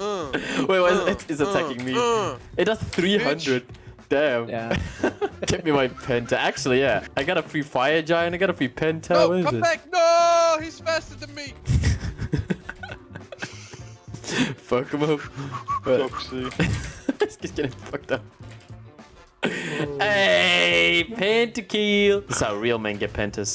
uh, Wait, what is mm. uh, it? It's attacking uh, me. uh. It does 300. Damn. Yeah. Get me my penta. Actually, yeah. I got a free fire giant. I got a free penta. No, what is come it? back! No, he's faster than me. Fuck him up. Foxy. he's getting fucked up. Oh. Hey, pentakill. This is how real men get pentas.